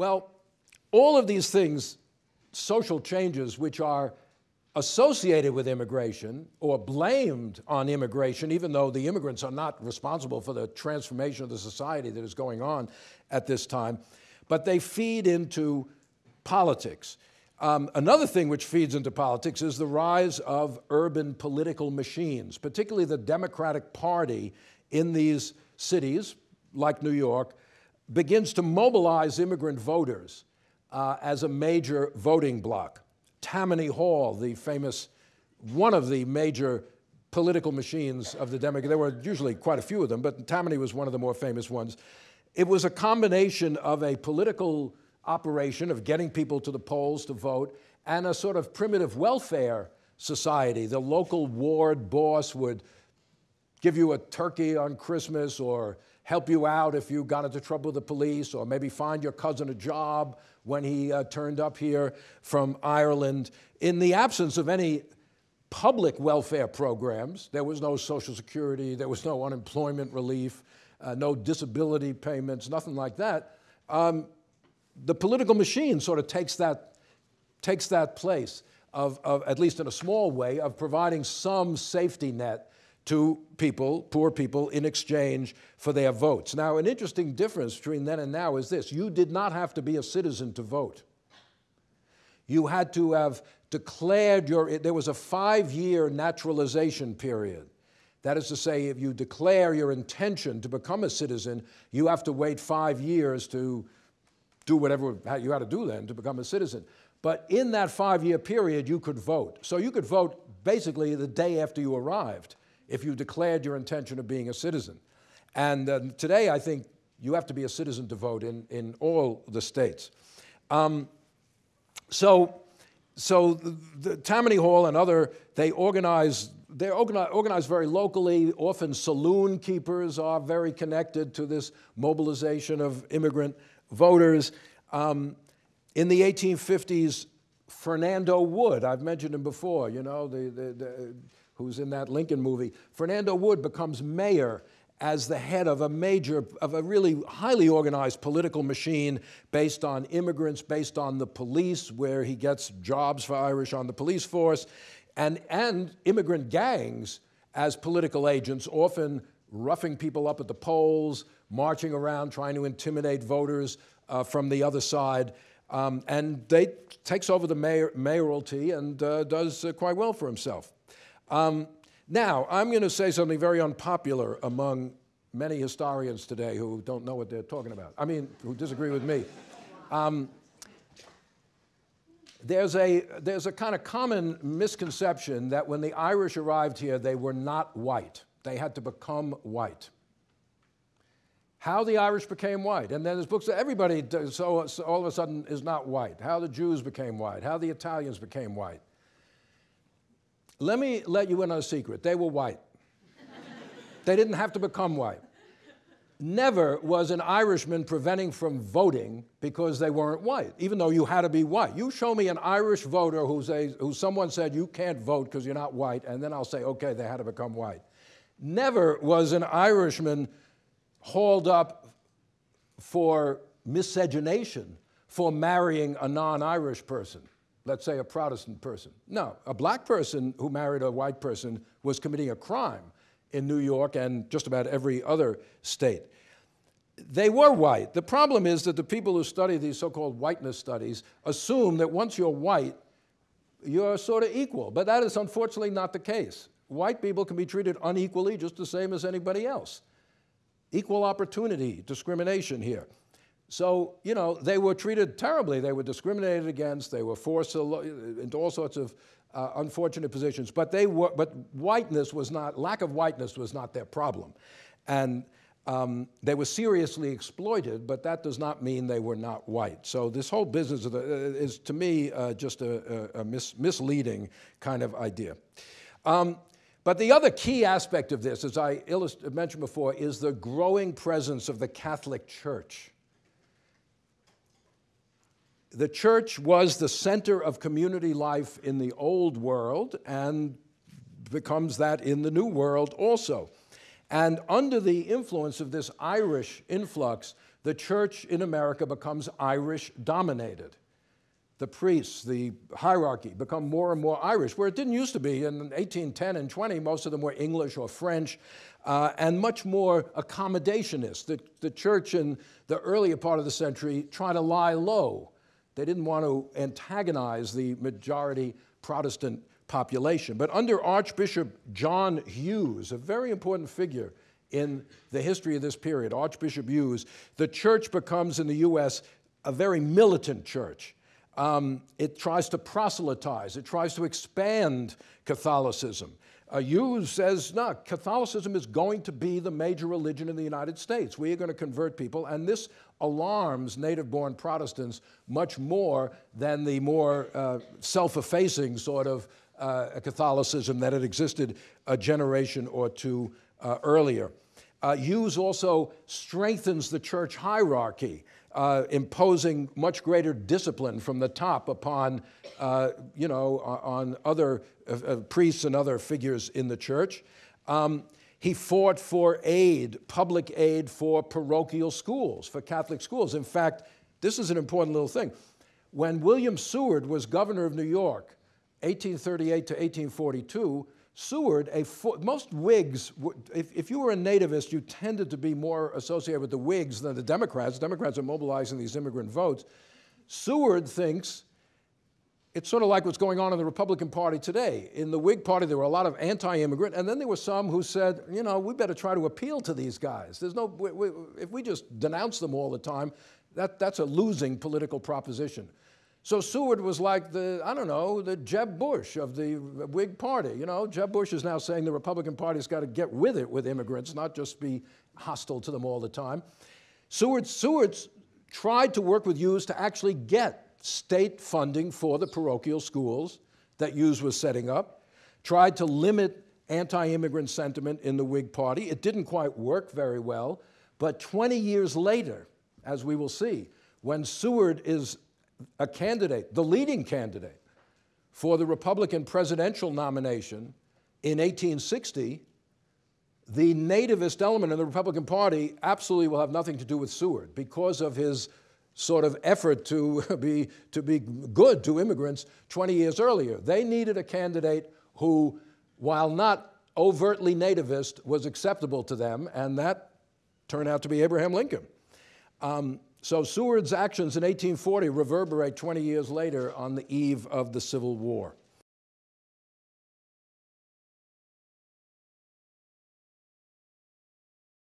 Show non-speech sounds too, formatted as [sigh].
Well, all of these things, social changes which are associated with immigration or blamed on immigration, even though the immigrants are not responsible for the transformation of the society that is going on at this time, but they feed into politics. Um, another thing which feeds into politics is the rise of urban political machines, particularly the Democratic Party in these cities, like New York, begins to mobilize immigrant voters uh, as a major voting bloc. Tammany Hall, the famous, one of the major political machines of the Democrat, there were usually quite a few of them, but Tammany was one of the more famous ones. It was a combination of a political operation of getting people to the polls to vote and a sort of primitive welfare society. The local ward boss would give you a turkey on Christmas or help you out if you got into trouble with the police, or maybe find your cousin a job when he uh, turned up here from Ireland. In the absence of any public welfare programs, there was no Social Security, there was no unemployment relief, uh, no disability payments, nothing like that. Um, the political machine sort of takes that, takes that place of, of, at least in a small way, of providing some safety net to people, poor people, in exchange for their votes. Now, an interesting difference between then and now is this you did not have to be a citizen to vote. You had to have declared your, there was a five year naturalization period. That is to say, if you declare your intention to become a citizen, you have to wait five years to do whatever you had to do then to become a citizen. But in that five year period, you could vote. So you could vote basically the day after you arrived if you declared your intention of being a citizen. And uh, today, I think you have to be a citizen to vote in, in all the states. Um, so, so the, the, Tammany Hall and other, they organize, they're organized, very locally. Often saloon keepers are very connected to this mobilization of immigrant voters. Um, in the 1850s, Fernando Wood, I've mentioned him before, you know, the, the, the who's in that Lincoln movie, Fernando Wood becomes mayor as the head of a major, of a really highly organized political machine based on immigrants, based on the police, where he gets jobs for Irish on the police force, and, and immigrant gangs as political agents, often roughing people up at the polls, marching around trying to intimidate voters uh, from the other side. Um, and they takes over the mayor, mayoralty and uh, does uh, quite well for himself. Um, now, I'm going to say something very unpopular among many historians today who don't know what they're talking about. I mean, who disagree with me. Um, there's a, there's a kind of common misconception that when the Irish arrived here, they were not white. They had to become white. How the Irish became white. And then there's books that everybody, so, so all of a sudden, is not white. How the Jews became white. How the Italians became white. Let me let you in on a secret. They were white. they didn't have to become white. Never was an Irishman preventing from voting because they weren't white, even though you had to be white. You show me an Irish voter who's a, who someone said you can't vote because you're not white, and then I'll say, okay, they had to become white. Never was an Irishman hauled up for miscegenation for marrying a non Irish person let's say a Protestant person. No, a black person who married a white person was committing a crime in New York and just about every other state. They were white. The problem is that the people who study these so called whiteness studies assume that once you're white, you're sort of equal. But that is unfortunately not the case. White people can be treated unequally just the same as anybody else. Equal opportunity discrimination here. So, you know, they were treated terribly. They were discriminated against. They were forced into all sorts of uh, unfortunate positions. But they were, but whiteness was not, lack of whiteness was not their problem. And um, they were seriously exploited, but that does not mean they were not white. So this whole business the, uh, is, to me, uh, just a, a, a mis misleading kind of idea. Um, but the other key aspect of this, as I mentioned before, is the growing presence of the Catholic Church the church was the center of community life in the old world and becomes that in the new world also. And under the influence of this Irish influx, the church in America becomes Irish dominated. The priests, the hierarchy become more and more Irish, where it didn't used to be. In 1810 and 20, most of them were English or French, uh, and much more accommodationist. The, the church in the earlier part of the century tried to lie low. They didn't want to antagonize the majority Protestant population. But under Archbishop John Hughes, a very important figure in the history of this period, Archbishop Hughes, the church becomes in the U.S. a very militant church. Um, it tries to proselytize, it tries to expand Catholicism. Hughes says, no, Catholicism is going to be the major religion in the United States. We are going to convert people, and this alarms native born Protestants much more than the more uh, self effacing sort of uh, Catholicism that had existed a generation or two uh, earlier. Uh, Hughes also strengthens the church hierarchy, uh, imposing much greater discipline from the top upon, uh, you know, on other uh, priests and other figures in the church. Um, he fought for aid, public aid for parochial schools, for Catholic schools. In fact, this is an important little thing. When William Seward was governor of New York, 1838 to 1842, Seward, a most Whigs, if, if you were a nativist, you tended to be more associated with the Whigs than the Democrats. Democrats are mobilizing these immigrant votes. Seward thinks it's sort of like what's going on in the Republican Party today. In the Whig Party, there were a lot of anti-immigrant, and then there were some who said, you know, we better try to appeal to these guys. There's no, we, we, if we just denounce them all the time, that, that's a losing political proposition. So Seward was like the, I don't know, the Jeb Bush of the Whig Party. You know, Jeb Bush is now saying the Republican Party's got to get with it with immigrants, not just be hostile to them all the time. Seward, Seward tried to work with Hughes to actually get state funding for the parochial schools that Hughes was setting up, tried to limit anti-immigrant sentiment in the Whig Party. It didn't quite work very well, but 20 years later, as we will see, when Seward is a candidate, the leading candidate for the Republican presidential nomination in 1860, the nativist element in the Republican Party absolutely will have nothing to do with Seward because of his sort of effort to [laughs] be, to be good to immigrants 20 years earlier. They needed a candidate who, while not overtly nativist, was acceptable to them, and that turned out to be Abraham Lincoln. Um, so Seward's actions in 1840 reverberate 20 years later on the eve of the Civil War.